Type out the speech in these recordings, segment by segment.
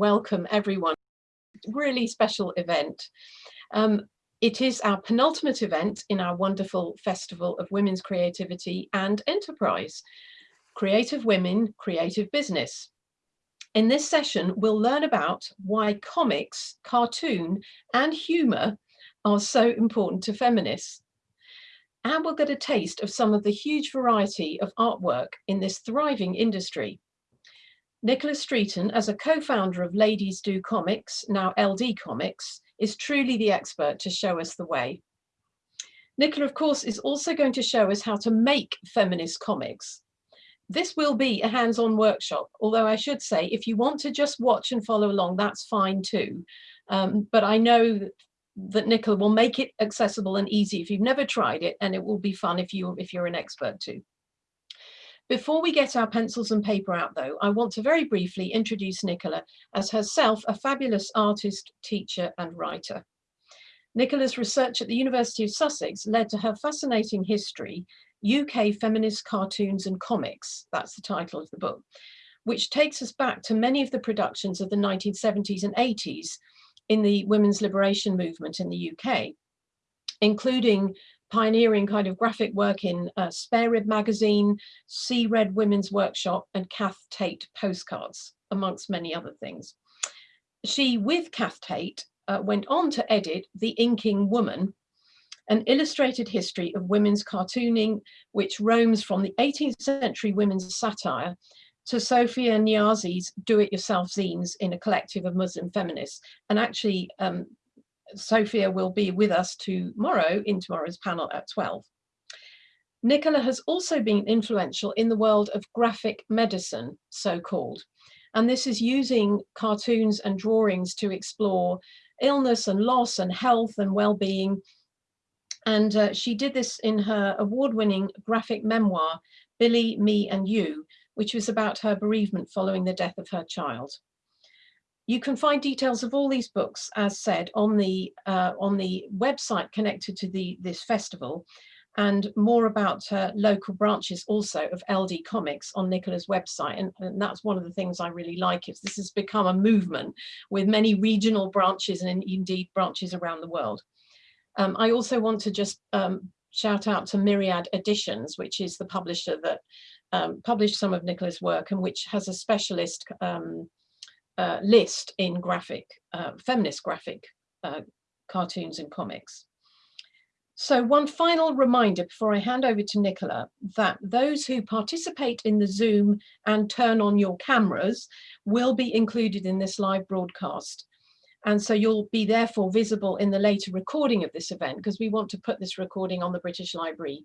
welcome everyone. Really special event. Um, it is our penultimate event in our wonderful Festival of Women's Creativity and Enterprise. Creative Women, Creative Business. In this session, we'll learn about why comics, cartoon and humour are so important to feminists. And we'll get a taste of some of the huge variety of artwork in this thriving industry. Nicola Streeton, as a co-founder of Ladies Do Comics, now LD Comics, is truly the expert to show us the way. Nicola, of course, is also going to show us how to make feminist comics. This will be a hands-on workshop, although I should say, if you want to just watch and follow along, that's fine too. Um, but I know that, Nicola will make it accessible and easy if you've never tried it, and it will be fun if, you, if you're an expert too. Before we get our pencils and paper out though, I want to very briefly introduce Nicola as herself a fabulous artist, teacher and writer. Nicola's research at the University of Sussex led to her fascinating history, UK Feminist Cartoons and Comics, that's the title of the book, which takes us back to many of the productions of the 1970s and 80s in the women's liberation movement in the UK, including pioneering kind of graphic work in uh, Spare Rib magazine, See Red Women's Workshop and Cath Tate postcards, amongst many other things. She, with Cath Tate, uh, went on to edit The Inking Woman, an illustrated history of women's cartooning, which roams from the 18th century women's satire to Sofia Niazi's do-it-yourself zines in a collective of Muslim feminists. And actually, um, Sofia will be with us tomorrow in tomorrow's panel at 12. Nicola has also been influential in the world of graphic medicine, so-called, and this is using cartoons and drawings to explore illness and loss and health and well-being. And uh, she did this in her award-winning graphic memoir, Billy, Me and You, which was about her bereavement following the death of her child. You can find details of all these books, as said, on the uh, on the website connected to the this festival, and more about uh, local branches also of LD Comics on Nicola's website. And, and, that's one of the things I really like is this has become a movement with many regional branches and indeed branches around the world. Um, I also want to just um, shout out to Myriad Editions, which is the publisher that um, published some of Nicola's work and which has a specialist um, uh, list in graphic, uh, feminist graphic uh, cartoons and comics. So one final reminder before I hand over to Nicola that those who participate in the Zoom and turn on your cameras will be included in this live broadcast. And so you'll be therefore visible in the later recording of this event because we want to put this recording on the British Library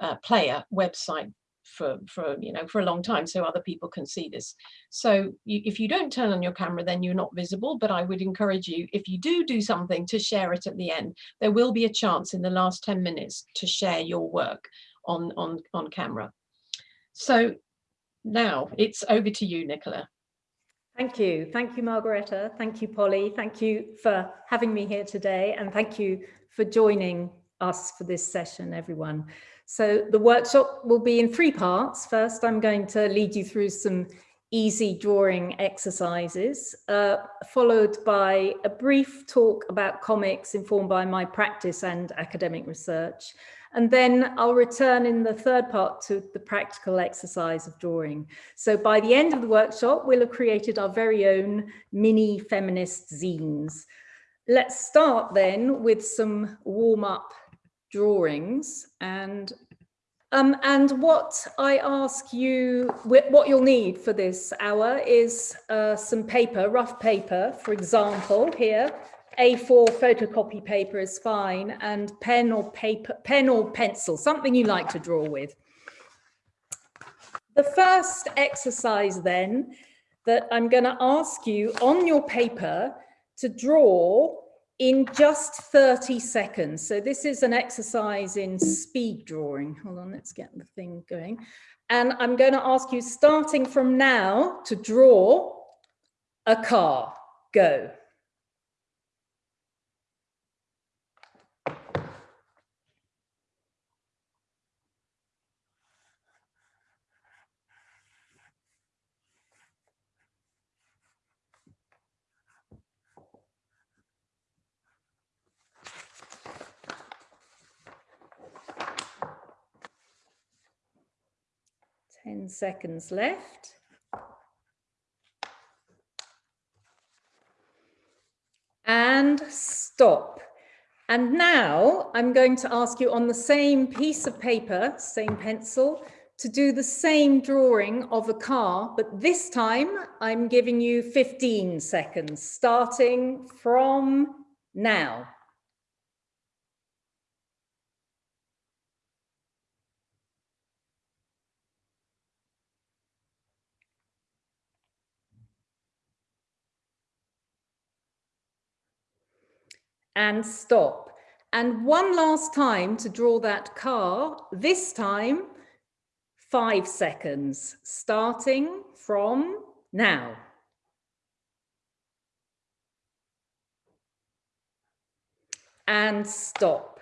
uh, player website for for you know for a long time so other people can see this so you, if you don't turn on your camera then you're not visible but I would encourage you if you do do something to share it at the end there will be a chance in the last 10 minutes to share your work on on on camera so now it's over to you Nicola Thank you. Thank you, Margaretta. Thank you, Polly. Thank you for having me here today. And thank you for joining us for this session, everyone. So the workshop will be in three parts. First, I'm going to lead you through some easy drawing exercises, uh, followed by a brief talk about comics informed by my practice and academic research. And then I'll return in the third part to the practical exercise of drawing. So by the end of the workshop, we'll have created our very own mini feminist zines. Let's start then with some warm up drawings and um, and what I ask you, what you'll need for this hour is uh, some paper, rough paper, for example, here, A4 photocopy paper is fine, and pen or paper, pen or pencil, something you like to draw with. The first exercise then that I'm going to ask you on your paper to draw in just 30 seconds. So this is an exercise in speed drawing. Hold on, let's get the thing going. And I'm going to ask you, starting from now, to draw a car. Go. 10 seconds left. And stop. And now I'm going to ask you on the same piece of paper, same pencil, to do the same drawing of a car, but this time I'm giving you 15 seconds, starting from now. And stop. And one last time to draw that car, this time five seconds, starting from now. And stop.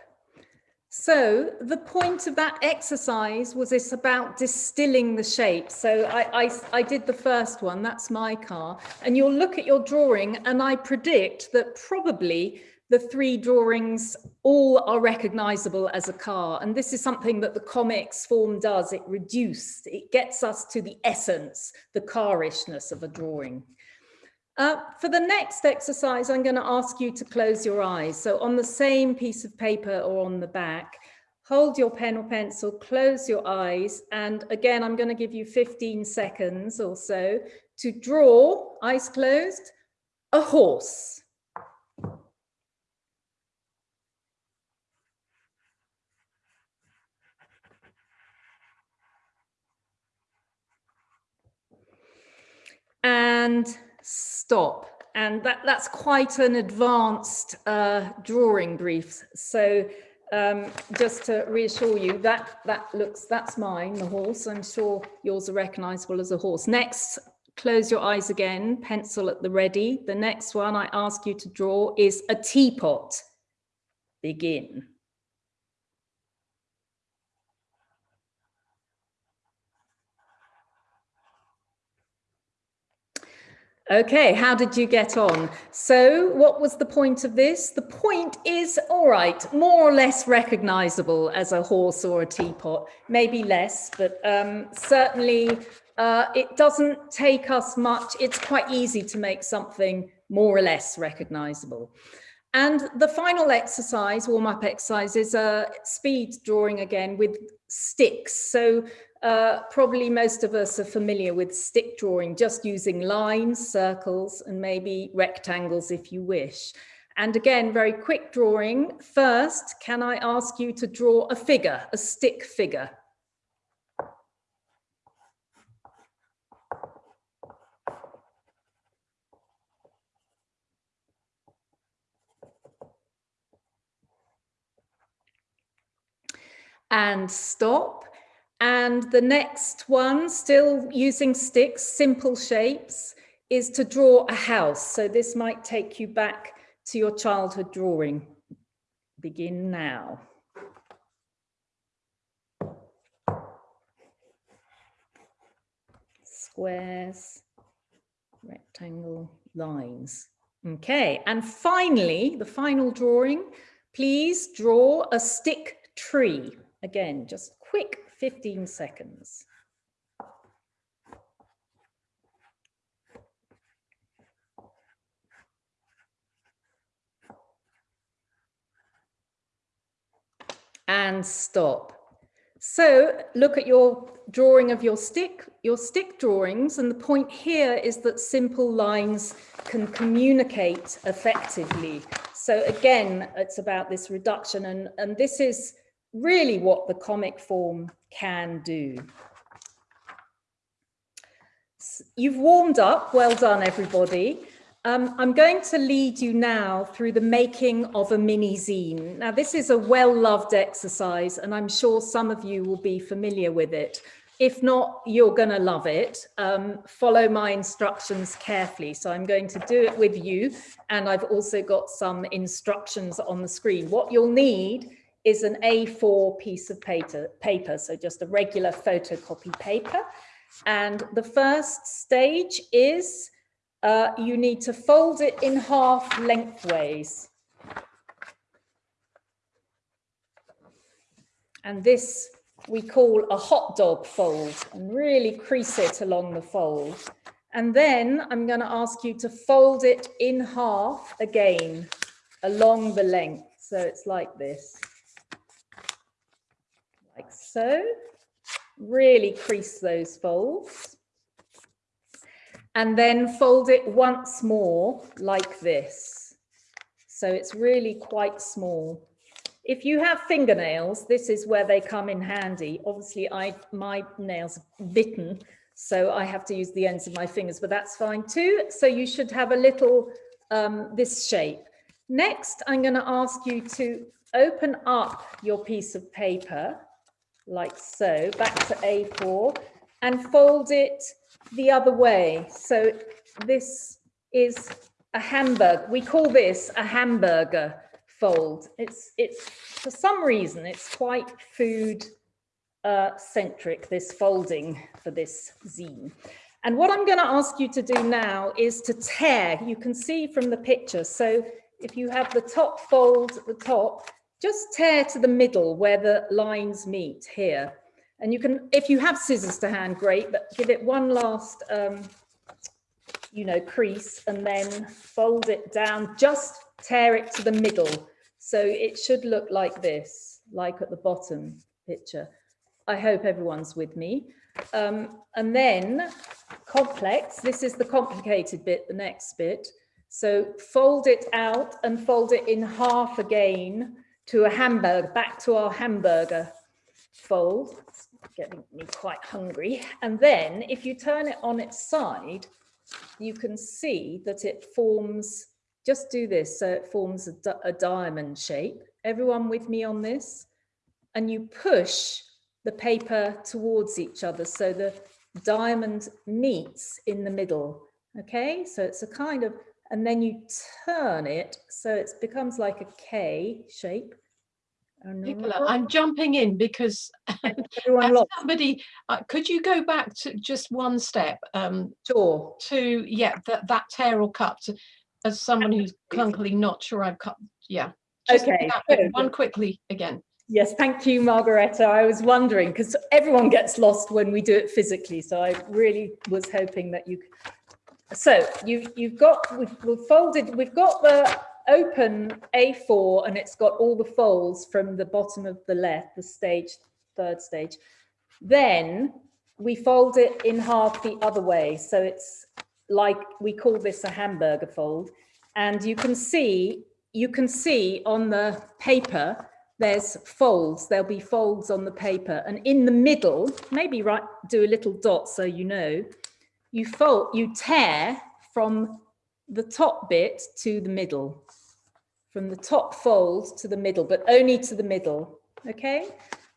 So the point of that exercise was it's about distilling the shape. So I, I, I, did the first one, that's my car. And you'll look at your drawing and I predict that probably the three drawings all are recognizable as a car. And this is something that the comics form does. It reduced, it gets us to the essence, the carishness of a drawing. Uh, for the next exercise, I'm going to ask you to close your eyes. So on the same piece of paper or on the back, hold your pen or pencil, close your eyes. And again, I'm going to give you 15 seconds or so to draw, eyes closed, a horse. And stop. And that, that's quite an advanced uh, drawing brief. So um, just to reassure you, that, that looks, that's mine, the horse. I'm sure yours are recognizable as a horse. Next, close your eyes again, pencil at the ready. The next one I ask you to draw is a teapot. Begin. Okay, how did you get on? So what was the point of this? The point is, all right, more or less recognizable as a horse or a teapot, maybe less, but um, certainly uh, it doesn't take us much. It's quite easy to make something more or less recognizable. And the final exercise, warm-up exercise, is a speed drawing again with sticks. So uh, probably most of us are familiar with stick drawing, just using lines, circles, and maybe rectangles if you wish. And again, very quick drawing. First, can I ask you to draw a figure, a stick figure? And stop. And the next one, still using sticks, simple shapes, is to draw a house. So this might take you back to your childhood drawing. Begin now. Squares, rectangle, lines. Okay, and finally, the final drawing, please draw a stick tree. Again, just quick 15 seconds. And stop. So look at your drawing of your stick, your stick drawings. And the point here is that simple lines can communicate effectively. So again, it's about this reduction and, and this is really what the comic form can do. You've warmed up, well done everybody. Um, I'm going to lead you now through the making of a mini zine. Now this is a well-loved exercise and I'm sure some of you will be familiar with it. If not, you're going to love it. Um, follow my instructions carefully. So I'm going to do it with you and I've also got some instructions on the screen. What you'll need is an A4 piece of paper, paper, so just a regular photocopy paper. And the first stage is uh, you need to fold it in half lengthways. And this we call a hot dog fold and really crease it along the fold. And then I'm going to ask you to fold it in half again along the length. So it's like this, like so. Really crease those folds. And then fold it once more like this. So it's really quite small. If you have fingernails, this is where they come in handy. Obviously, I my nails bitten, so I have to use the ends of my fingers, but that's fine too. So you should have a little, um, this shape. Next, I'm going to ask you to open up your piece of paper, like so, back to A4, and fold it the other way. So this is a hamburger. We call this a hamburger fold. It's, it's for some reason, it's quite food uh, centric, this folding for this zine. And what I'm going to ask you to do now is to tear. You can see from the picture. So if you have the top fold at the top, just tear to the middle where the lines meet here. And you can, if you have scissors to hand, great, but give it one last, um, you know, crease and then fold it down, just tear it to the middle. So it should look like this, like at the bottom picture. I hope everyone's with me. Um, and then complex, this is the complicated bit, the next bit. So fold it out and fold it in half again to a hamburger, back to our hamburger fold. It's getting me quite hungry. And then if you turn it on its side, you can see that it forms, just do this, so it forms a, a diamond shape. Everyone with me on this? And you push the paper towards each other so the diamond meets in the middle. Okay, so it's a kind of, and then you turn it so it becomes like a K shape. Nicola, I'm jumping in because somebody, uh, could you go back to just one step? Um, sure. To, yeah, that, that tear or cut, to, as someone who's clunkily not sure I've cut, yeah. Just okay. One quickly again. Yes, thank you, Margareta. I was wondering because everyone gets lost when we do it physically. So I really was hoping that you. So you you've got we've, we've folded. We've got the open A4 and it's got all the folds from the bottom of the left, the stage, third stage. Then we fold it in half the other way. So it's like, we call this a hamburger fold. And you can see, you can see on the paper, there's folds, there'll be folds on the paper. And in the middle, maybe right, do a little dot so you know, you fold, you tear from the top bit to the middle from the top fold to the middle, but only to the middle, okay?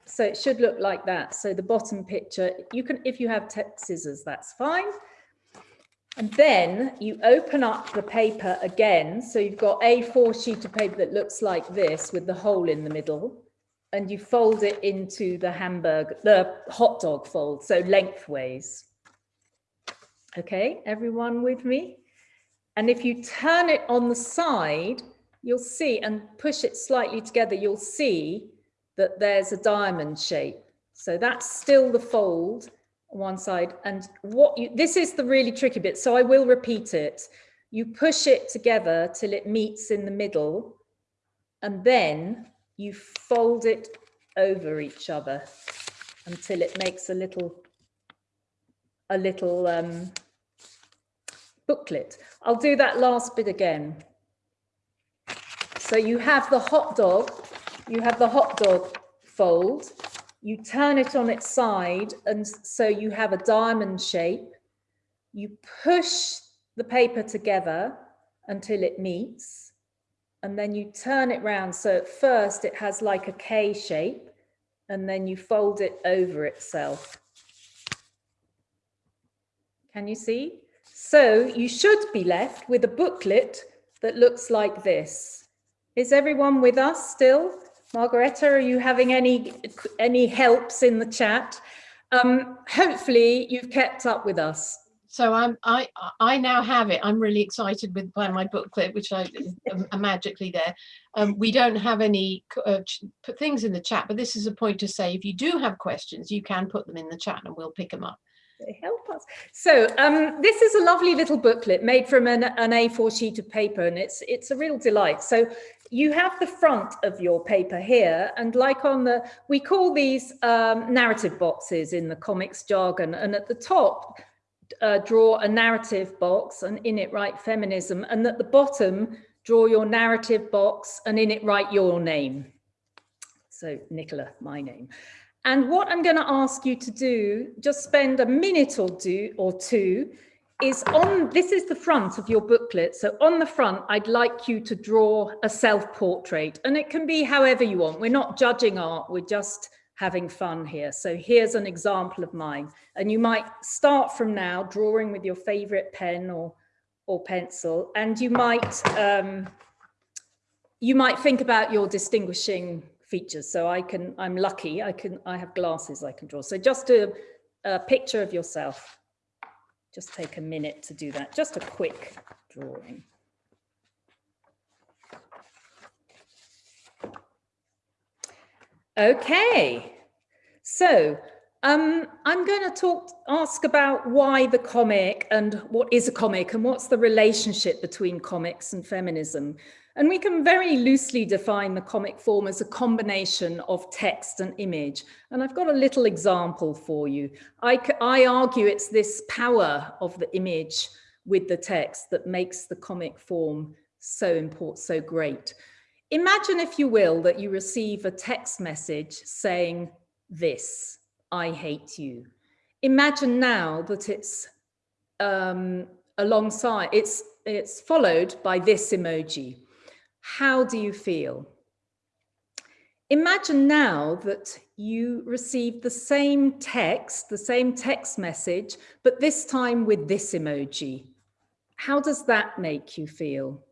So it should look like that. So the bottom picture, you can, if you have scissors, that's fine. And then you open up the paper again. So you've got A4 sheet of paper that looks like this with the hole in the middle. And you fold it into the hamburger, the hot dog fold, so lengthways. Okay, everyone with me? And if you turn it on the side, you'll see and push it slightly together, you'll see that there's a diamond shape. So that's still the fold on one side. And what you, this is the really tricky bit. So I will repeat it. You push it together till it meets in the middle and then you fold it over each other until it makes a little, a little um, booklet. I'll do that last bit again. So you have the hot dog, you have the hot dog fold, you turn it on its side and so you have a diamond shape. You push the paper together until it meets and then you turn it round. So at first it has like a K shape and then you fold it over itself. Can you see? So you should be left with a booklet that looks like this. Is everyone with us still? Margareta, are you having any, any helps in the chat? Um, hopefully you've kept up with us. So I'm I I now have it. I'm really excited with by my booklet, which I am magically there. Um, we don't have any uh, put things in the chat, but this is a point to say if you do have questions, you can put them in the chat and we'll pick them up. Help. So um, this is a lovely little booklet made from an, an, A4 sheet of paper and it's it's a real delight. So you have the front of your paper here and like on the, we call these um, narrative boxes in the comics jargon and at the top uh, draw a narrative box and in it write feminism and at the bottom draw your narrative box and in it write your name. So Nicola, my name. And what I'm going to ask you to do, just spend a minute or two, or two is on, this is the front of your booklet. So on the front, I'd like you to draw a self-portrait and it can be however you want. We're not judging art, we're just having fun here. So here's an example of mine. And you might start from now drawing with your favorite pen or, or pencil, and you might, um, you might think about your distinguishing features. So I can, I'm lucky, I can, I have glasses I can draw. So just a, a picture of yourself. Just take a minute to do that. Just a quick drawing. Okay, so um, I'm going to talk, ask about why the comic and what is a comic and what's the relationship between comics and feminism. And we can very loosely define the comic form as a combination of text and image. And I've got a little example for you. I, I argue it's this power of the image with the text that makes the comic form so important, so great. Imagine, if you will, that you receive a text message saying this, I hate you. Imagine now that it's um, alongside, it's, it's followed by this emoji. How do you feel? Imagine now that you receive the same text, the same text message, but this time with this emoji. How does that make you feel?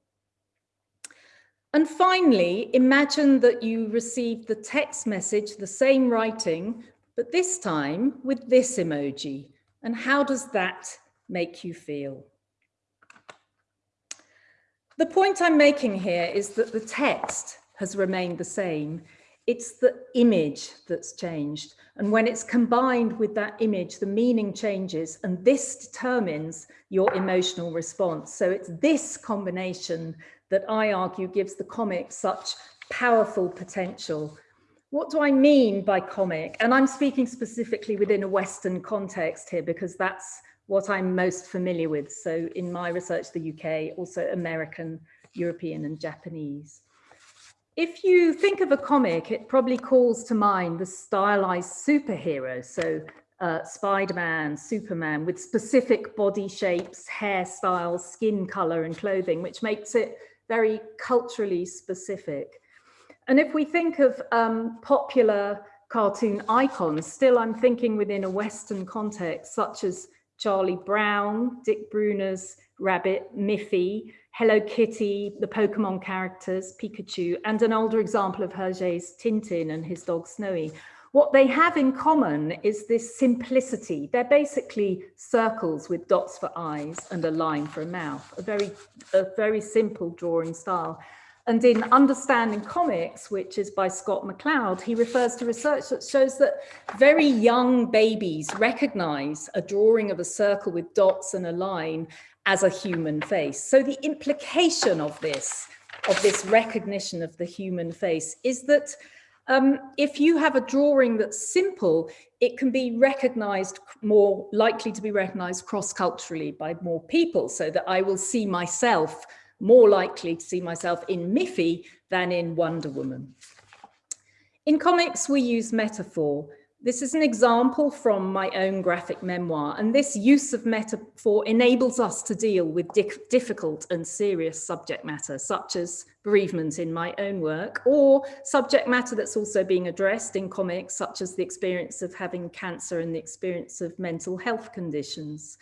And finally, imagine that you receive the text message, the same writing, but this time with this emoji. And how does that make you feel? The point I'm making here is that the text has remained the same. It's the image that's changed. And when it's combined with that image, the meaning changes and this determines your emotional response. So it's this combination that I argue gives the comic such powerful potential. What do I mean by comic? And I'm speaking specifically within a Western context here because that's what I'm most familiar with. So in my research, the UK, also American, European and Japanese. If you think of a comic, it probably calls to mind the stylized superhero. So uh, Spider-Man, Superman with specific body shapes, hairstyles, skin color and clothing, which makes it very culturally specific. And if we think of um, popular cartoon icons, still I'm thinking within a Western context, such as Charlie Brown, Dick Bruna's Rabbit, Miffy, Hello Kitty, the Pokemon characters, Pikachu, and an older example of Hergé's Tintin and his dog Snowy. What they have in common is this simplicity. They're basically circles with dots for eyes and a line for a mouth, a very, a very simple drawing style. And in Understanding Comics, which is by Scott McCloud, he refers to research that shows that very young babies recognize a drawing of a circle with dots and a line as a human face. So the implication of this, of this recognition of the human face is that um, if you have a drawing that's simple, it can be recognized more likely to be recognized cross-culturally by more people so that I will see myself more likely to see myself in Miffy than in Wonder Woman. In comics, we use metaphor. This is an example from my own graphic memoir, and this use of metaphor enables us to deal with difficult and serious subject matter, such as bereavement in my own work, or subject matter that's also being addressed in comics, such as the experience of having cancer and the experience of mental health conditions.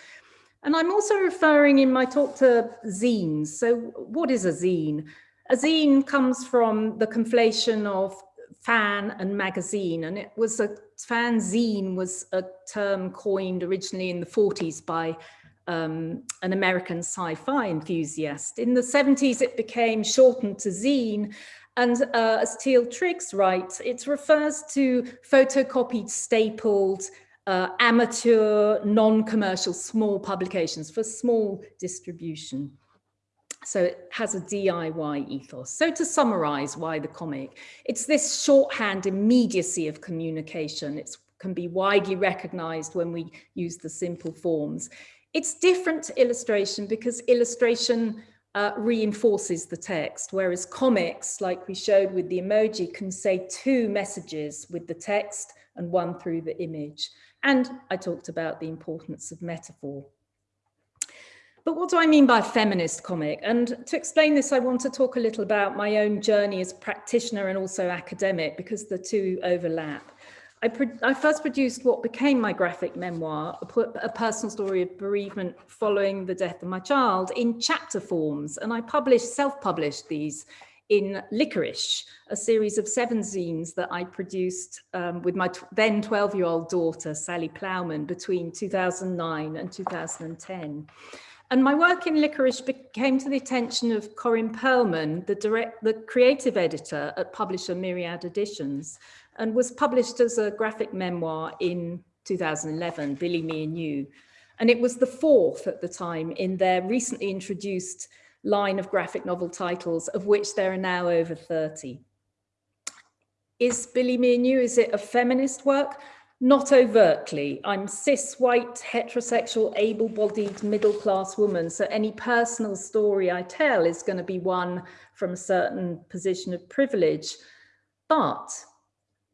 And I'm also referring in my talk to zines. So what is a zine? A zine comes from the conflation of fan and magazine, and it was a fanzine was a term coined originally in the 40s by um, an American sci-fi enthusiast. In the 70s, it became shortened to zine. And uh, as Teal Triggs writes, it refers to photocopied, stapled, uh, amateur, non-commercial, small publications for small distribution. So it has a DIY ethos. So to summarize why the comic, it's this shorthand immediacy of communication. It can be widely recognized when we use the simple forms. It's different to illustration because illustration uh, reinforces the text, whereas comics, like we showed with the emoji, can say two messages with the text and one through the image. And I talked about the importance of metaphor. But what do I mean by feminist comic? And to explain this, I want to talk a little about my own journey as practitioner and also academic, because the two overlap. I, I, first produced what became my graphic memoir, a, a, personal story of bereavement following the death of my child in chapter forms. And I published, self-published these in Licorice, a series of seven zines that I produced um, with my then 12-year-old daughter, Sally Plowman, between 2009 and 2010. And my work in Licorice came to the attention of Corinne Pearlman, the, direct, the creative editor at publisher Myriad Editions, and was published as a graphic memoir in 2011, Billy, Me and You. And it was the fourth at the time in their recently introduced line of graphic novel titles, of which there are now over 30. Is Billy, Me and You, is it a feminist work? Not overtly. I'm cis, white, heterosexual, able-bodied, middle-class woman. So any personal story I tell is going to be one from a certain position of privilege. But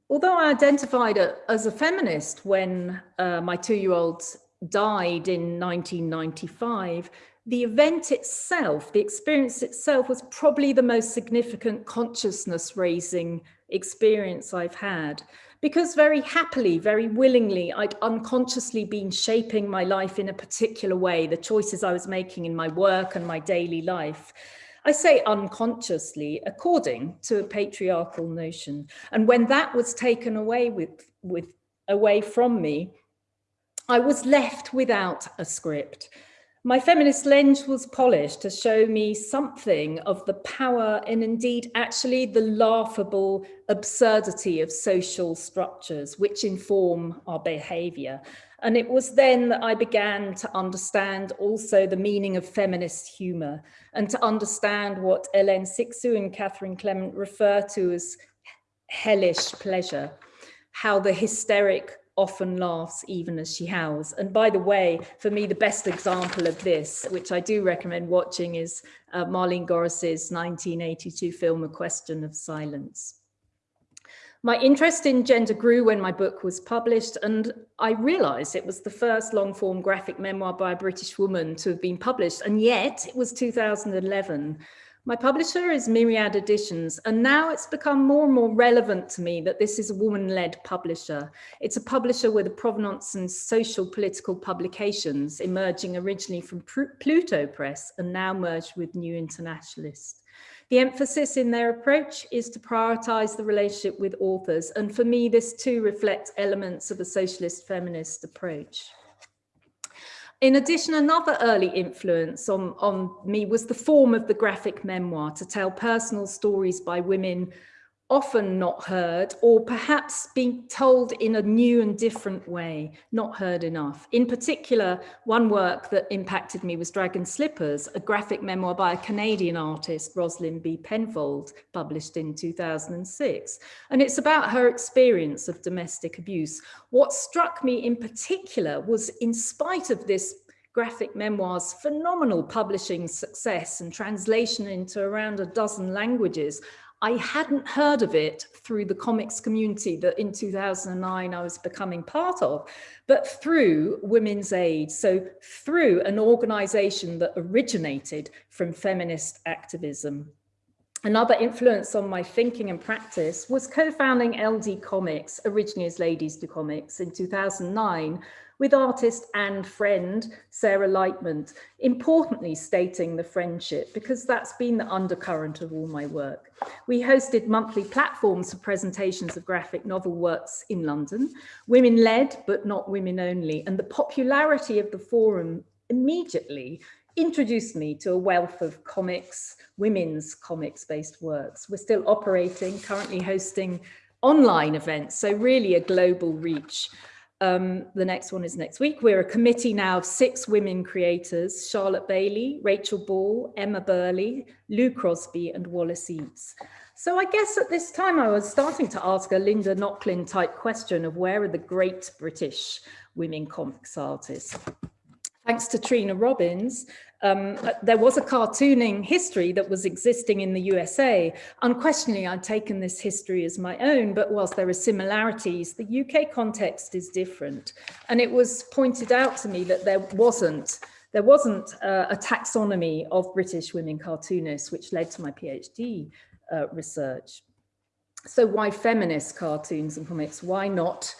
although I identified as a feminist when uh, my two-year-old died in 1995, the event itself, the experience itself was probably the most significant consciousness raising experience I've had because very happily, very willingly, I'd unconsciously been shaping my life in a particular way, the choices I was making in my work and my daily life. I say unconsciously, according to a patriarchal notion. And when that was taken away with, with away from me, I was left without a script. My feminist lens was polished to show me something of the power and indeed actually the laughable absurdity of social structures which inform our behavior. And it was then that I began to understand also the meaning of feminist humor and to understand what Hélène Cixous and Catherine Clement refer to as hellish pleasure, how the hysteric often laughs even as she howls. And by the way, for me, the best example of this, which I do recommend watching, is uh, Marleen Gorris's 1982 film, A Question of Silence. My interest in gender grew when my book was published, and I realized it was the first long form graphic memoir by a British woman to have been published, and yet it was 2011. My publisher is Myriad Editions, and now it's become more and more relevant to me that this is a woman-led publisher. It's a publisher with a provenance in social political publications, emerging originally from Pluto Press and now merged with New Internationalist. The emphasis in their approach is to prioritize the relationship with authors, and for me, this too reflects elements of a socialist feminist approach. In addition, another early influence on, on me was the form of the graphic memoir to tell personal stories by women often not heard or perhaps being told in a new and different way, not heard enough. In particular, one work that impacted me was Dragon Slippers, a graphic memoir by a Canadian artist, Rosalind B. Penfold, published in 2006. And it's about her experience of domestic abuse. What struck me in particular was in spite of this graphic memoir's phenomenal publishing success and translation into around a dozen languages, I hadn't heard of it through the comics community that in 2009 I was becoming part of, but through Women's Aid. So through an organization that originated from feminist activism. Another influence on my thinking and practice was co-founding LD Comics, originally as Ladies Do Comics in 2009, with artist and friend Sarah Lightman, importantly stating the friendship because that's been the undercurrent of all my work. We hosted monthly platforms for presentations of graphic novel works in London, women led but not women only, and the popularity of the forum immediately introduced me to a wealth of comics, women's comics based works. We're still operating, currently hosting online events, so really a global reach. Um, the next one is next week. We're a committee now of six women creators, Charlotte Bailey, Rachel Ball, Emma Burley, Lou Crosby and Wallis Eates. So I guess at this time I was starting to ask a Linda Nochlin type question of where are the great British women comics artists? Thanks to Trina Robbins, um, there was a cartooning history that was existing in the USA. Unquestionably, I'd taken this history as my own, but whilst there are similarities, the UK context is different. And it was pointed out to me that there wasn't there wasn't uh, a taxonomy of British women cartoonists, which led to my PhD uh, research. So why feminist cartoons and comics? Why not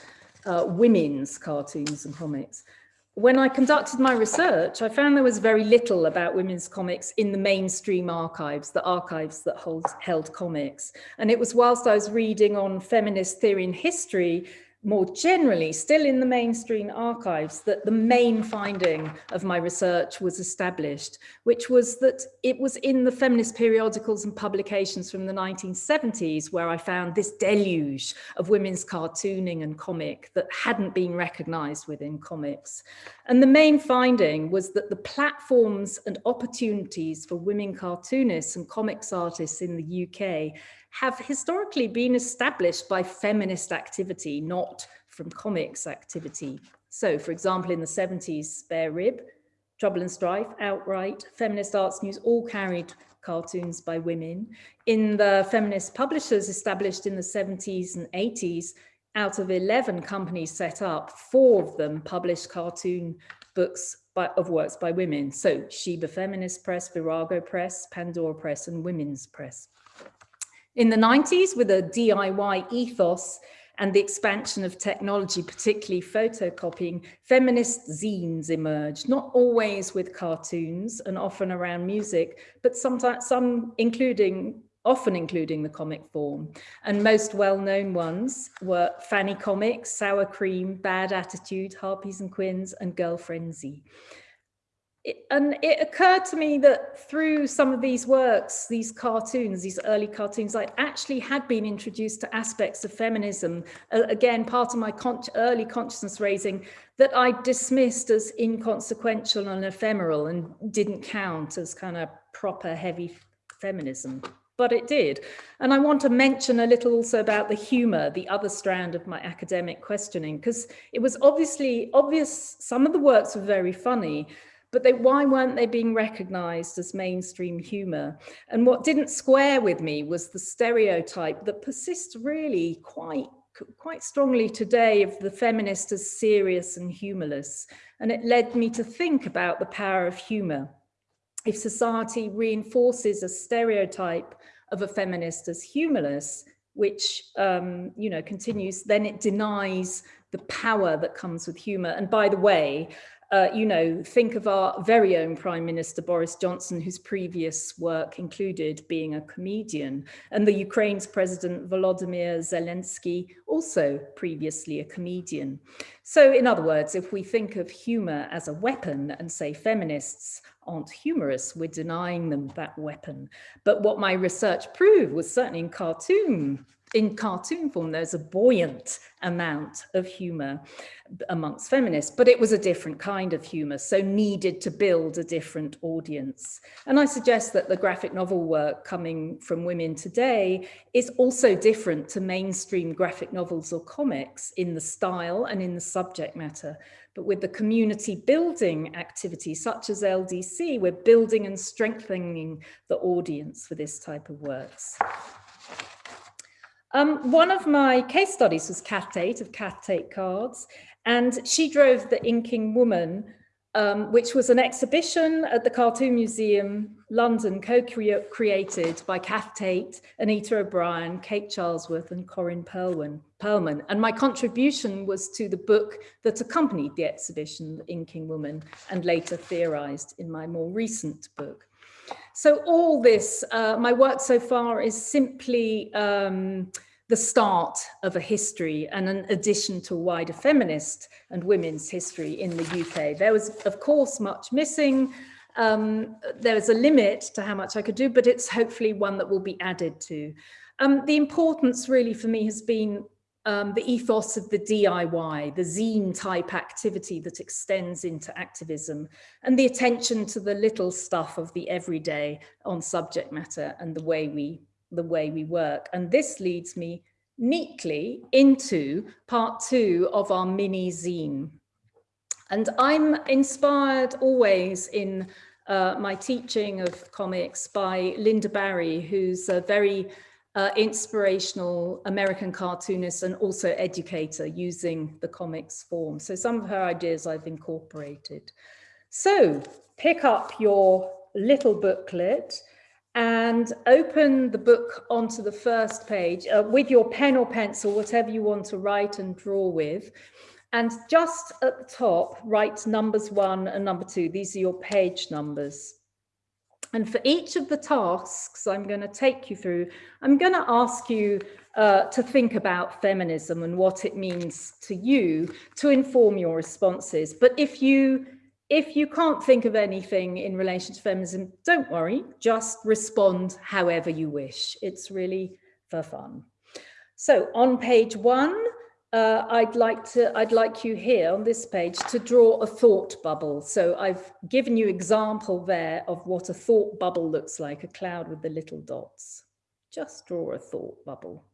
uh, women's cartoons and comics? When I conducted my research, I found there was very little about women's comics in the mainstream archives, the archives that hold, held comics. And it was whilst I was reading on feminist theory and history more generally, still in the mainstream archives, that the main finding of my research was established, which was that it was in the feminist periodicals and publications from the 1970s where I found this deluge of women's cartooning and comic that hadn't been recognized within comics. And the main finding was that the platforms and opportunities for women cartoonists and comics artists in the UK have historically been established by feminist activity, not from comics activity. So for example, in the 70s, Spare Rib, Trouble and Strife, Outright, Feminist Arts News all carried cartoons by women. In the feminist publishers established in the 70s and 80s, out of 11 companies set up, four of them published cartoon books by, of works by women. So Sheba Feminist Press, Virago Press, Pandora Press, and Women's Press. In the 90s, with a DIY ethos and the expansion of technology, particularly photocopying, feminist zines emerged, not always with cartoons and often around music, but sometimes some including often including the comic form. And most well-known ones were Fanny Comics, Sour Cream, Bad Attitude, Harpies and Quins, and Girl Frenzy it, and it occurred to me that through some of these works, these cartoons, these early cartoons, I actually had been introduced to aspects of feminism, uh, again, part of my con early consciousness raising that I dismissed as inconsequential and ephemeral and didn't count as kind of proper heavy feminism but it did. And I want to mention a little also about the humor, the other strand of my academic questioning, because it was obviously obvious some of the works were very funny, but they, why weren't they being recognized as mainstream humor? And what didn't square with me was the stereotype that persists really quite quite strongly today of the feminist as serious and humorless. And it led me to think about the power of humor. If society reinforces a stereotype of a feminist as humorless, which um, you know continues, then it denies the power that comes with humor. And by the way, uh, you know, think of our very own Prime Minister Boris Johnson, whose previous work included being a comedian, and the Ukraine's President Volodymyr Zelensky, also previously a comedian. So in other words, if we think of humor as a weapon and say feminists aren't humorous, we're denying them that weapon. But what my research proved was certainly in cartoon in cartoon form, there's a buoyant amount of humor amongst feminists, but it was a different kind of humor, so needed to build a different audience. And I suggest that the graphic novel work coming from women today is also different to mainstream graphic novels or comics in the style and in the subject matter. But with the community building activities such as LDC, we're building and strengthening the audience for this type of works. Um, one of my case studies was Cath Tate of Cath Tate Cards, and she drove the Inking Woman, um, which was an exhibition at the Cartoon Museum, London, co-created by Cath Tate, Anita O'Brien, Kate Charlesworth, and Corinne Pearlman. Pearlman. And my contribution was to the book that accompanied the exhibition, The Inking Woman, and later theorized in my more recent book. So all this, uh, my work so far is simply um, the start of a history and an addition to wider feminist and women's history in the UK. There was, of course, much missing. Um, there was a limit to how much I could do, but it's hopefully one that will be added to. Um, the importance really for me has been um, the ethos of the DIY, the zine type activity that extends into activism and the attention to the little stuff of the everyday on subject matter and the way we the way we work. And this leads me neatly into part two of our mini zine. And I'm inspired always in uh, my teaching of comics by Lynda Barry, who's a very uh, inspirational American cartoonist and also educator using the comics form. So some of her ideas I've incorporated. So pick up your little booklet and open the book onto the first page uh, with your pen or pencil, whatever you want to write and draw with. And just at the top, write numbers one and number two. These are your page numbers. And for each of the tasks I'm going to take you through, I'm going to ask you uh, to think about feminism and what it means to you to inform your responses. But if you if you can't think of anything in relation to feminism, don't worry, just respond however you wish. It's really for fun. So on page one, uh, I'd like to, I'd like you here on this page to draw a thought bubble. So I've given you example there of what a thought bubble looks like, a cloud with the little dots. Just draw a thought bubble.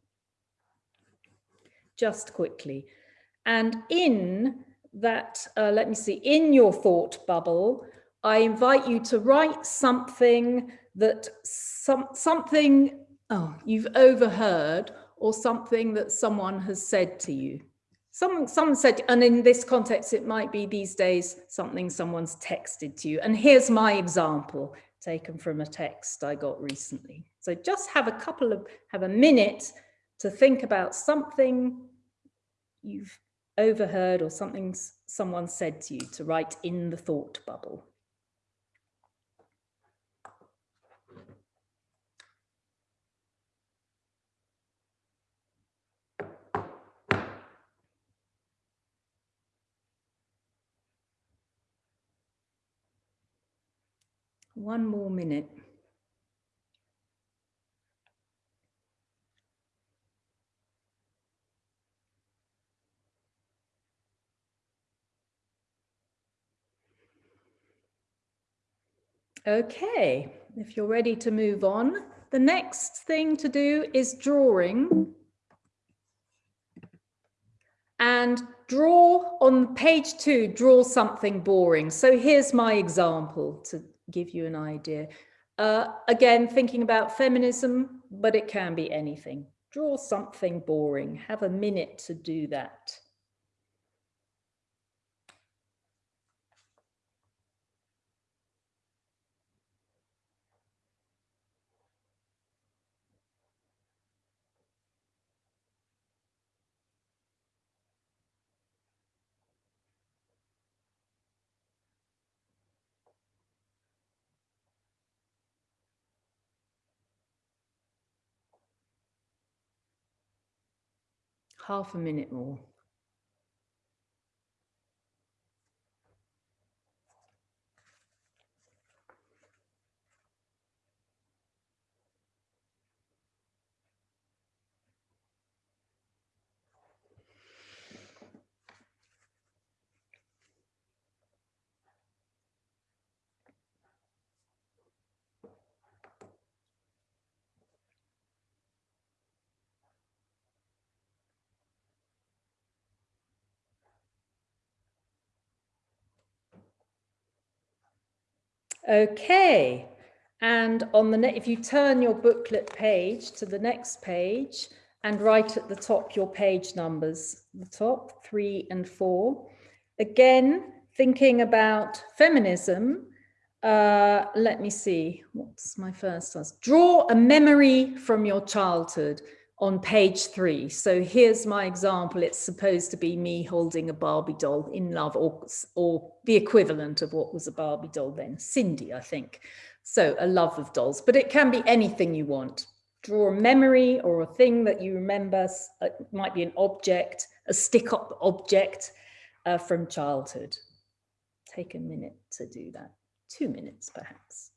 Just quickly. And in that, uh, let me see, in your thought bubble, I invite you to write something that some, something oh, you've overheard or something that someone has said to you. Some, someone said, and in this context, it might be these days something someone's texted to you. And here's my example taken from a text I got recently. So just have a couple of, have a minute to think about something you've overheard or something someone said to you to write in the thought bubble. One more minute. Okay, if you're ready to move on, the next thing to do is drawing. And draw on page two, draw something boring. So here's my example to give you an idea. Uh, again, thinking about feminism, but it can be anything. Draw something boring, have a minute to do that. Half a minute more. Okay, and on the if you turn your booklet page to the next page and write at the top your page numbers, the top three and four. Again, thinking about feminism, uh, let me see, what's my first task? Draw a memory from your childhood on page three. So here's my example. It's supposed to be me holding a Barbie doll in love or, or the equivalent of what was a Barbie doll then, Sindy, I think. So a love of dolls, but it can be anything you want. draw a memory or a thing that you remember. Uh, it might be an object, a stick up object uh, from childhood. Take a minute to do that, two minutes perhaps.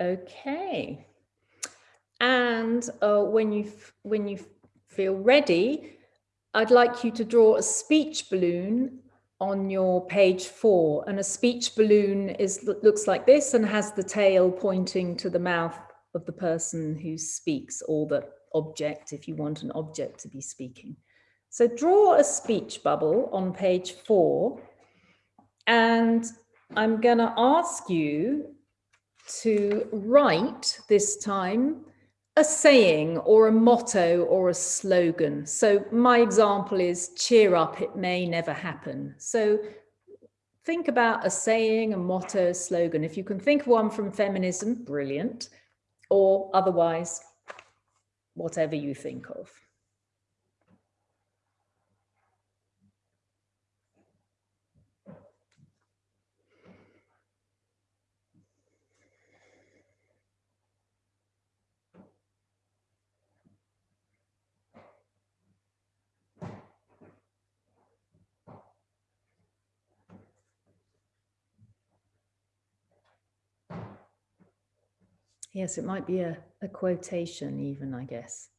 Okay. And uh, when you when you feel ready, I'd like you to draw a speech balloon on your page four. And a speech balloon is looks like this and has the tail pointing to the mouth of the person who speaks or the object if you want an object to be speaking. So draw a speech bubble on page four. And I'm going to ask you to write this time a saying or a motto or a slogan. So my example is cheer up, it may never happen. So think about a saying, a motto, a slogan. If you can think of one from feminism, brilliant. Or otherwise, whatever you think of. Yes, it might be a, a quotation even, I guess.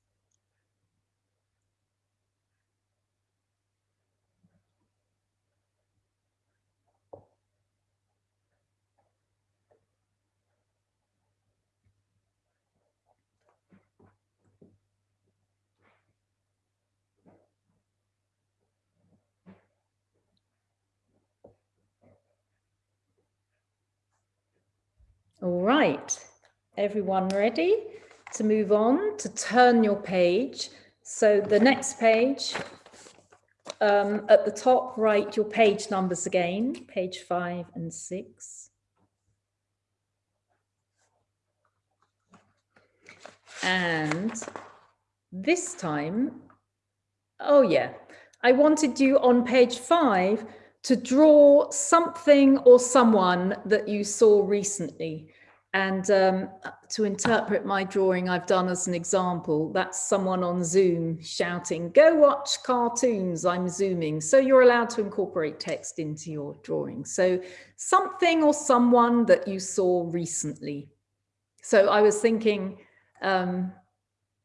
All right everyone ready to move on to turn your page. So the next page, um, at the top, write your page numbers again, page five and six. And this time, oh yeah, I wanted you on page five to draw something or someone that you saw recently. And um, to interpret my drawing I've done as an example, that's someone on Zoom shouting, go watch cartoons, I'm Zooming. So you're allowed to incorporate text into your drawing. So something or someone that you saw recently. So I was thinking, um,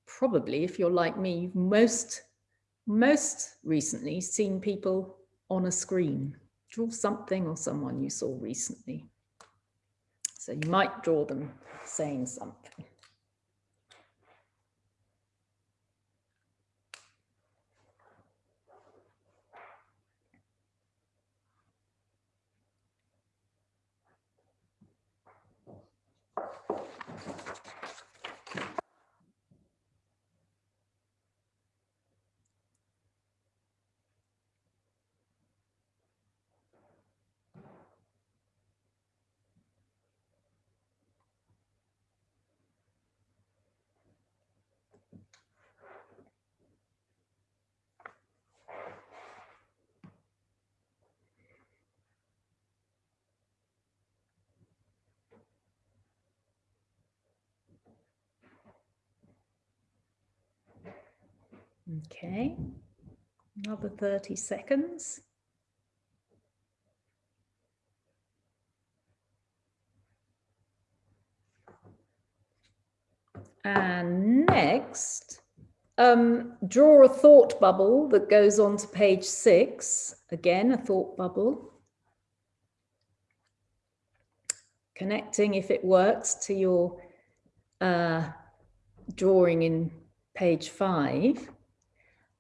probably if you're like me, most, most recently seen people on a screen. Draw something or someone you saw recently. So you might draw them saying something. Okay, another 30 seconds. And next, um, draw a thought bubble that goes on to page six. Again, a thought bubble. Connecting, if it works, to your uh, drawing in page five.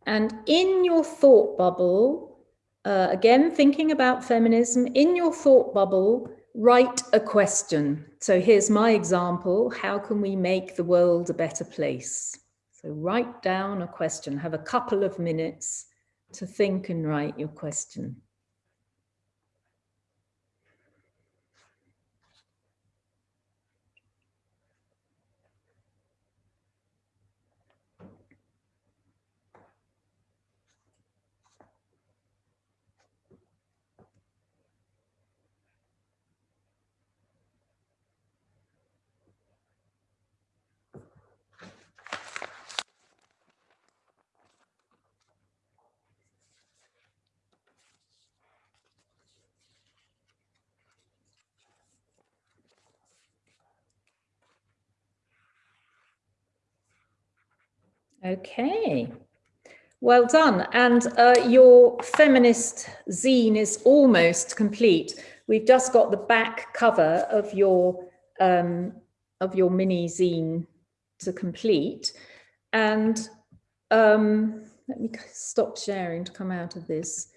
And in your thought bubble, uh, again, thinking about feminism, in your thought bubble, write a question. So here's my example. How can we make the world a better place? So write down a question, have a couple of minutes to think and write your question. Okay, well done. And uh, your feminist zine is almost complete. We've just got the back cover of your um, of your mini zine to complete. And um, let me stop sharing to come out of this.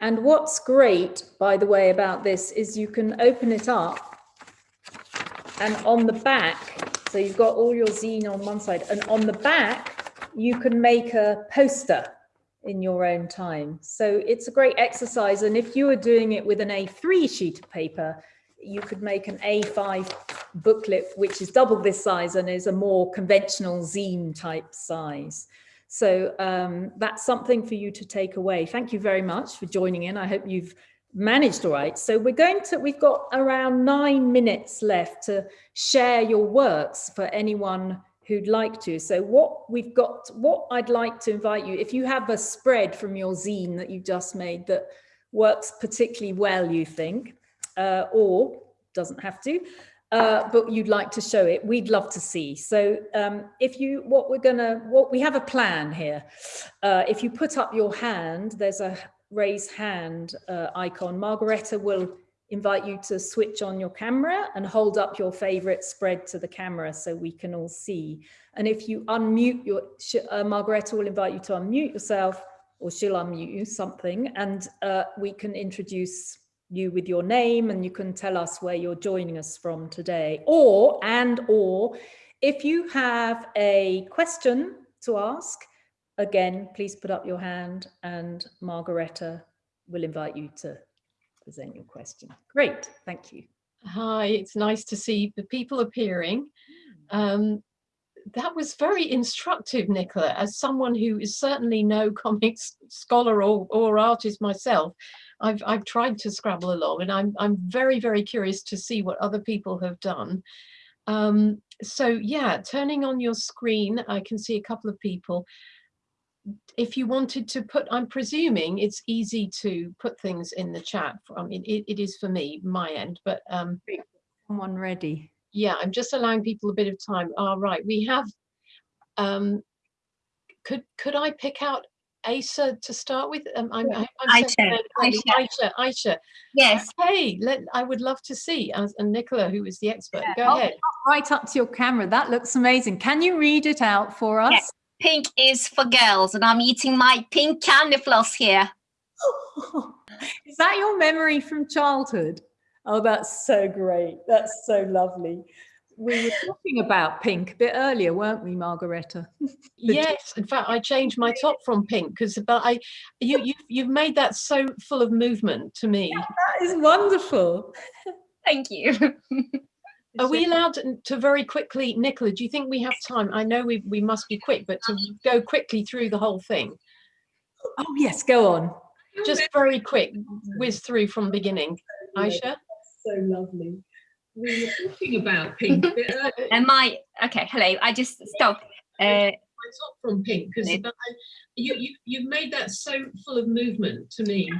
And what's great, by the way, about this is you can open it up and on the back, so you've got all your zine on one side and on the back, you can make a poster in your own time. So it's a great exercise. And if you are doing it with an A3 sheet of paper, you could make an A5 booklet, which is double this size and is a more conventional zine type size. So um, that's something for you to take away. Thank you very much for joining in. I hope you've managed all right. So we're going to, we've got around nine minutes left to share your works for anyone who'd like to. So what we've got, what I'd like to invite you, if you have a spread from your zine that you've just made that works particularly well, you think, uh, or doesn't have to, uh, but you'd like to show it, we'd love to see. So um, if you, what we're gonna, what we have a plan here. Uh, if you put up your hand, there's a raise hand uh, icon. Margaretta will invite you to switch on your camera and hold up your favorite spread to the camera so we can all see. And if you unmute your, uh, Margareta will invite you to unmute yourself or she'll unmute you something and uh, we can introduce you with your name and you can tell us where you're joining us from today. Or, and or, if you have a question to ask, again, please put up your hand and Margareta will invite you to present your question. Great, thank you. Hi, it's nice to see the people appearing. Hmm. Um, that was very instructive, Nicola, as someone who is certainly no comics scholar or, or artist myself. I've, I've tried to scrabble along and I'm, I'm very, very curious to see what other people have done. Um, so yeah, turning on your screen, I can see a couple of people if you wanted to put, I'm presuming it's easy to put things in the chat. I mean, it, it is for me, my end, but um, someone ready. Yeah, I'm just allowing people a bit of time. All right, oh, right, we have. Um, could could I pick out Asa to start with? Um, I'm, I'm, I'm Aisha, Aisha. Aisha. Aisha. Yes. Hey, let, I would love to see. As, and Nicola, who is the expert, yeah. go ahead. Right up to your camera. That looks amazing. Can you read it out for us? Yes pink is for girls and I'm eating my pink candy floss here. is that your memory from childhood? Oh, that's so great. That's so lovely. We were talking about pink a bit earlier, weren't we, Margareta? yes, in fact, I changed my top from pink because but I you you you've made that so full of movement to me. Yeah, that is wonderful. Thank you. Are we allowed to very quickly, Nicola, do you think we have time? I know we, we must be quick, but to go quickly through the whole thing. Oh yes, go on. Just very quick, whiz through from beginning. Aisha? So lovely. We were talking about pink. Am I, okay, hello, I just stopped. Uh, top from pink because you, you, you've made that so full of movement to me.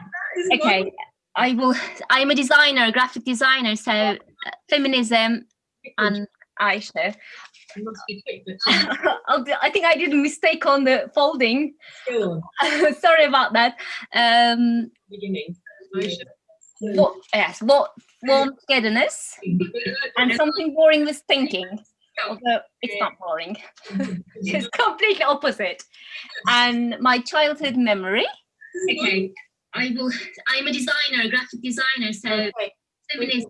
Okay, I will, I'm a designer, a graphic designer, so uh, feminism and Aisha. You must be quick, but I'll I think I did a mistake on the folding. still Sorry about that. Um, beginning. What, yes, what warm togetherness and something boring was thinking. Although it's not boring. it's completely opposite. And my childhood memory. Okay, I will. I'm a designer, a graphic designer, so Okay. feminism.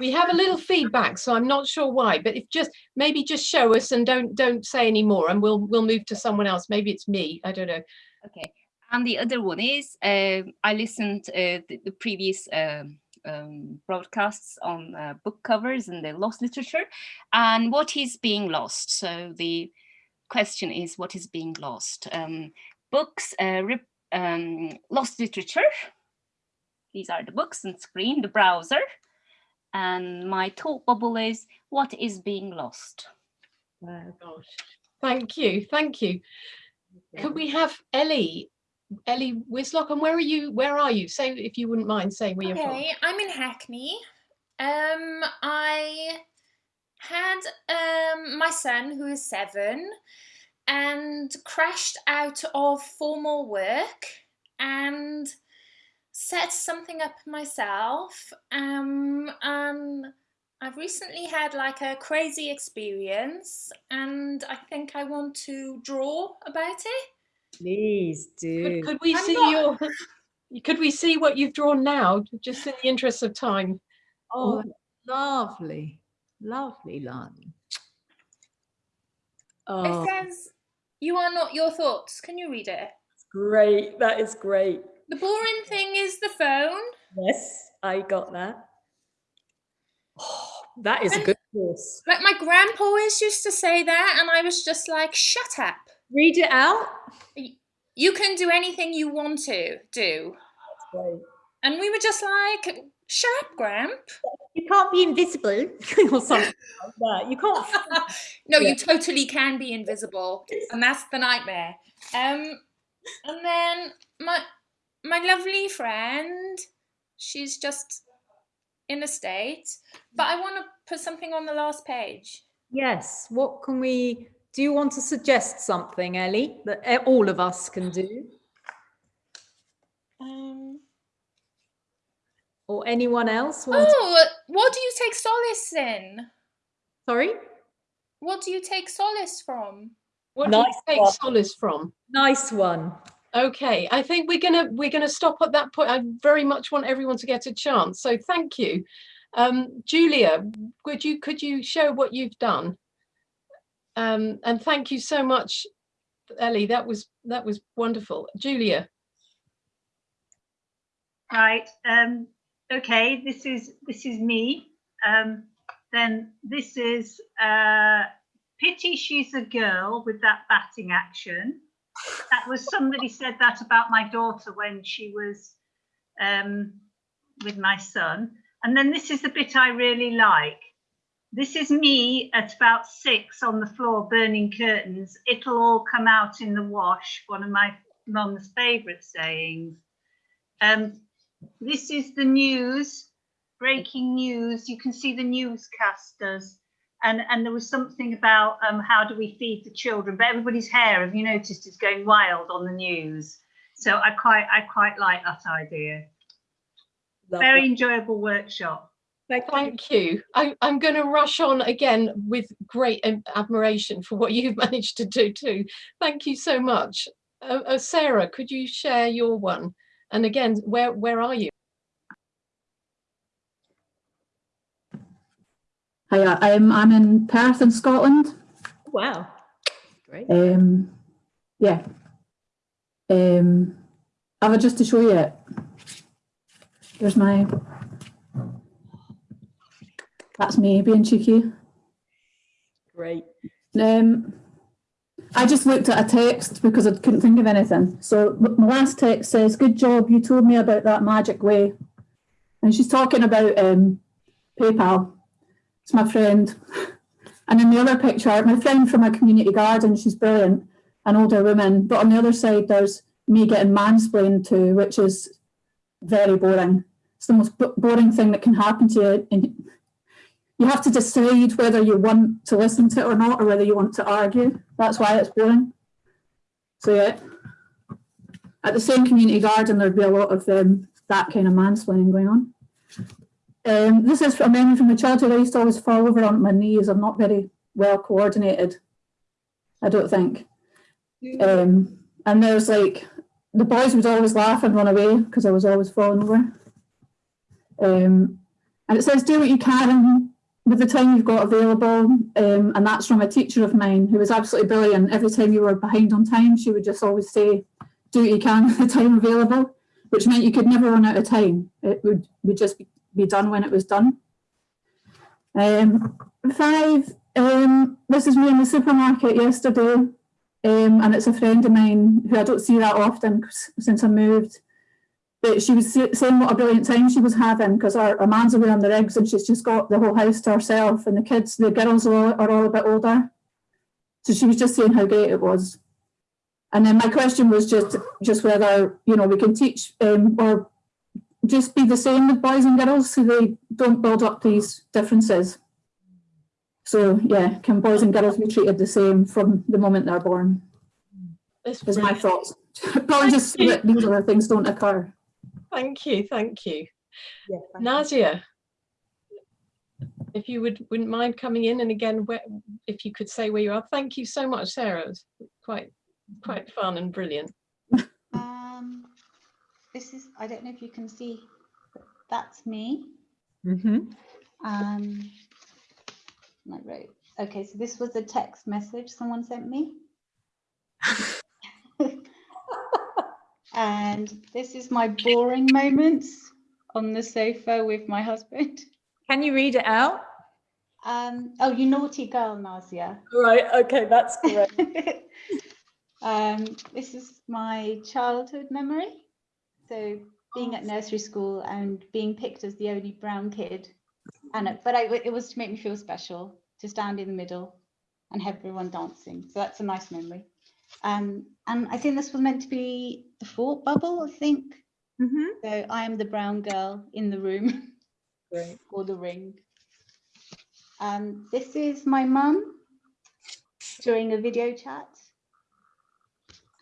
We have a little feedback, so I'm not sure why, but if just maybe just show us and don't don't say any more, and we'll we'll move to someone else. Maybe it's me. I don't know. Okay. And the other one is um I listened uh, the, the previous um, um, broadcasts on uh, book covers and the lost literature and what is being lost. So the question is what is being lost? Um, books, uh, rep- um, lost literature. These are the books and screen, the browser. And my thought bubble is what is being lost? Wow. Gosh. Thank you. Thank you. Could we have Ellie? Ellie Wislock, and where are you? Where are you? Say if you wouldn't mind saying where you're from. Okay, I'm in Hackney. Um, I had um my son who is seven and crashed out of formal work and set something up myself. Um, and I've recently had like a crazy experience and I think I want to draw about it. Please do. Could, could we I'm see not- your? Could we see what you've drawn now, just in the interest of time? Oh, lovely, lovely, Lani. Oh, It says, You are not your thoughts. Can you read it? great. That is great. The boring thing is the phone. Yes, I got that. Oh, that is a good course. Like my grandpa always used to say that, and I was just like, shut up. Read it out. You can do anything you want to do. Great. And we were just like, shut up, Gramp. You can't be invisible or something like. You can't. no, Yeah. you totally can be invisible. And that's the nightmare. Um, and then my my lovely friend, she's just in a state. But I want to put something on the last page. Yes. What can we? Do you want to suggest something, Ellie, that e- all of us can do, Um, or anyone else? Oh, what do you take solace in? Sorry. What do you take solace from? What do you take one. solace from? Nice one. Okay, I think we're gonna we're gonna stop at that point. I very much want everyone to get a chance, so thank you. Um, Julia, would you could you show what you've done? Um, and thank you so much, Ellie. That was that was wonderful. Julia, Right. Um, okay. This is this is me. Um, then this is uh, pity she's a girl with that batting action. That was somebody said that about my daughter when she was um, with my son. And then this is the bit I really like. This is me at about six on the floor burning curtains. It'll all come out in the wash. One of my mum's favourite sayings. Um, this is the news, breaking news. You can see the newscasters. And, and there was something about um, how do we feed the children, but everybody's hair, have you noticed, is going wild on the news. So I quite I quite like that idea. Lovely. Very enjoyable workshop. Thank you. thank you. I, I'm going to rush on again with great admiration for what you've managed to do too. Thank you so much. Uh, uh, Sarah, could you share your one? And again, where where are you? Hiya, I'm, I'm in Perth in Scotland. Wow. Great. Um, yeah. Um, have I just to show you it? There's my, that's me being cheeky. Great. Um, I just looked at a text because I couldn't think of anything. So my last text says, good job, you told me about that magic way. And she's talking about um, PayPal. It's my friend. And in the other picture, my friend from a community garden, she's brilliant, an older woman. But on the other side, there's me getting mansplained to, which is very boring. It's the most boring thing that can happen to you. And you have to decide whether you want to listen to it or not, or whether you want to argue. That's why it's boring. So yeah, at the same community garden, there'd be a lot of um, that kind of mansplaining going on. Um, this is a memory from my childhood. I used to always fall over on my knees. I'm not very well coordinated. I don't think. Um, and there's like the boys would always laugh and run away because I was always falling over. Um, and it says, do what you can with the time you've got available. Um, and that's from a teacher of mine who was absolutely brilliant. Every time you were behind on time, she would just always say, do what you can with the time available, which meant you could never run out of time. It would, would just be, done when it was done. Um, five, um, this is me in the supermarket yesterday. Um, and it's a friend of mine who I don't see that often since I moved. But she was saying what a brilliant time she was having because her, our man's away on the rigs and she's just got the whole house to herself and the kids, the girls are all, are all a bit older. So she was just saying how great it was. And then my question was just just whether, you know, we can teach um, or just be the same with boys and girls so they don't build up these differences. So yeah, can boys and girls be treated the same from the moment they're born? That's Is my thoughts. Probably just so that these other things don't occur. Thank you, thank you. Yeah, thank you. Nazia, if you would, wouldn't mind coming in and again, where, if you could say where you are. Thank you so much, Sarah. It was quite, quite fun and brilliant. Um, this is, I don't know if you can see, that's me. Mhm. Um, I wrote, okay, so this was a text message someone sent me. and this is my boring moments on the sofa with my husband. Can you read it out? Um, oh, you naughty girl, Nazia. Right, okay, that's great. um, this is my childhood memory. So being at nursery school and being picked as the only brown kid, and it, but I, it was to make me feel special to stand in the middle and have everyone dancing. So that's a nice memory. Um, and I think this was meant to be the fort bubble. I think Mhm. so. I am the brown girl in the room Great. or the ring. Um, this is my mum during a video chat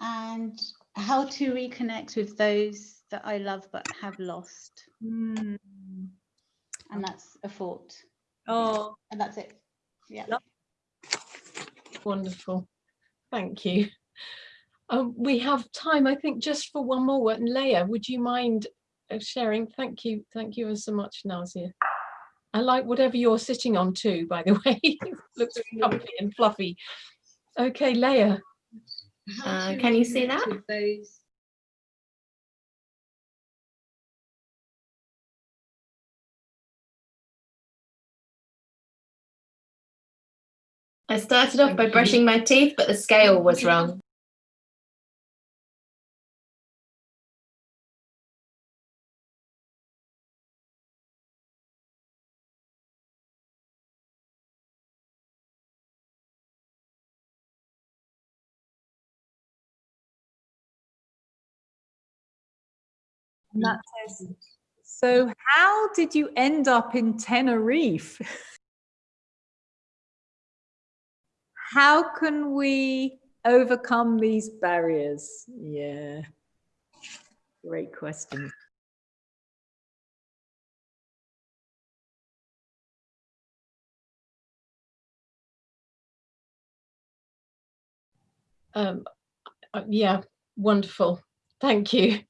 and how to reconnect with those that I love but have lost. Mm. And that's a fort. Oh, And that's it. Yeah. Wonderful. Thank you. Um, we have time, I think, just for one more. And Leah, would you mind uh, sharing? Thank you. Thank you so much, Nazia. I like whatever you're sitting on too, by the way. Looks comfy and fluffy. Okay, Leah. Uh, can you see that? Those I started off by brushing my teeth, but the scale was wrong. so how did you end up in Tenerife? How can we overcome these barriers? Yeah. Great question. Um, uh, yeah, wonderful. Thank you.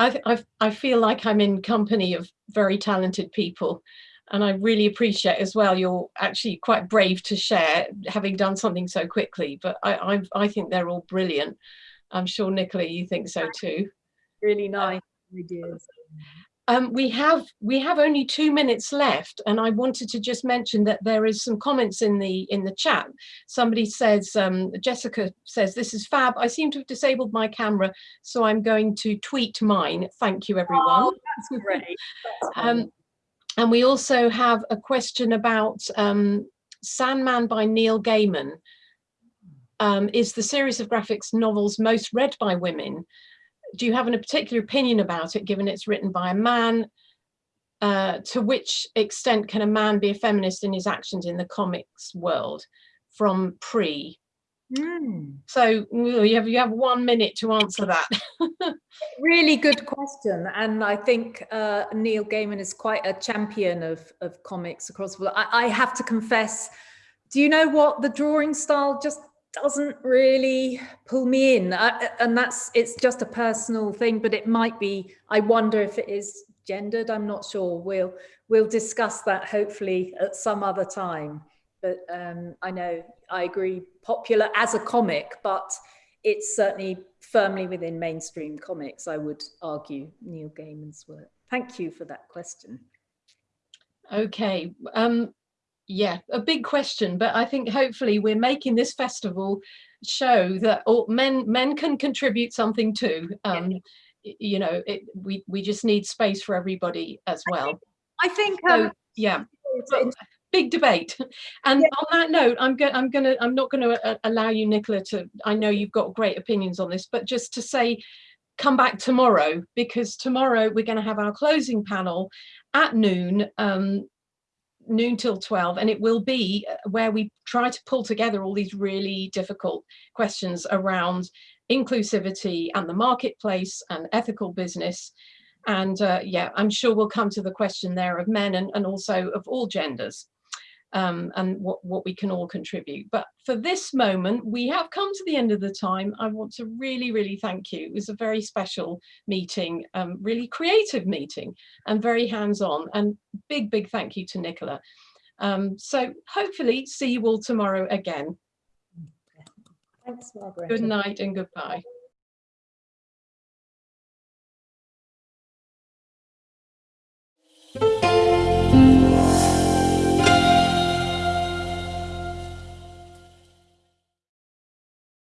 I, I, I feel like I'm in company of very talented people and I really appreciate as well you're actually quite brave to share having done something so quickly but I, I, I think they're all brilliant. I'm sure Nicola you think so too. Really nice ideas. Um, we have we have only two minutes left, and I wanted to just mention that there is some comments in the in the chat. Somebody says, um, Jessica says, "This is fab. I seem to have disabled my camera, so I'm going to tweet mine. Thank you, everyone." Oh, that's great. That's Um, and we also have a question about um, Sandman by Neil Gaiman. Um, is the series of graphics novels most read by women? Do you have a particular opinion about it, given it's written by a man? uh, to which extent can a man be a feminist in his actions in the comics world from pre. Hmm. So you have you have one minute to answer that. Really good question. And I think uh, Neil Gaiman is quite a champion of, of comics across the world. I, I have to confess, do you know what? The drawing style just doesn't really pull me in. I, and that's, it's just a personal thing, but it might be, I wonder if it is gendered. I'm not sure. We'll, we'll discuss that hopefully at some other time. But um, I know I agree, popular as a comic, but it's certainly firmly within mainstream comics, I would argue, Neil Gaiman's work. Thank you for that question. Okay, um, yeah, a big question, but I think hopefully we're making this festival show that all men men can contribute something too. Um, y- You know, it, we we just need space for everybody as well. I think, So um, yeah, but big debate. And on that note, I'm going. I'm going to. I'm not going to uh, allow you, Nicola, to. I know you've got great opinions on this, but just to say, come back tomorrow because tomorrow we're going to have our closing panel at noon. Um, noon till 12 and it will be uh, where we try to pull together all these really difficult questions around inclusivity and the marketplace and ethical business and uh, yeah i'm sure we'll come to the question there of men and, and also of all genders um, and what, what we can all contribute. But for this moment we have come to the end of the time. I want to really really thank you. It was a very special meeting um, really creative meeting and very hands-on. And big big thank you to nicola. Um, so hopefully see you all tomorrow again. Thanks, Margaret. good night and goodbye.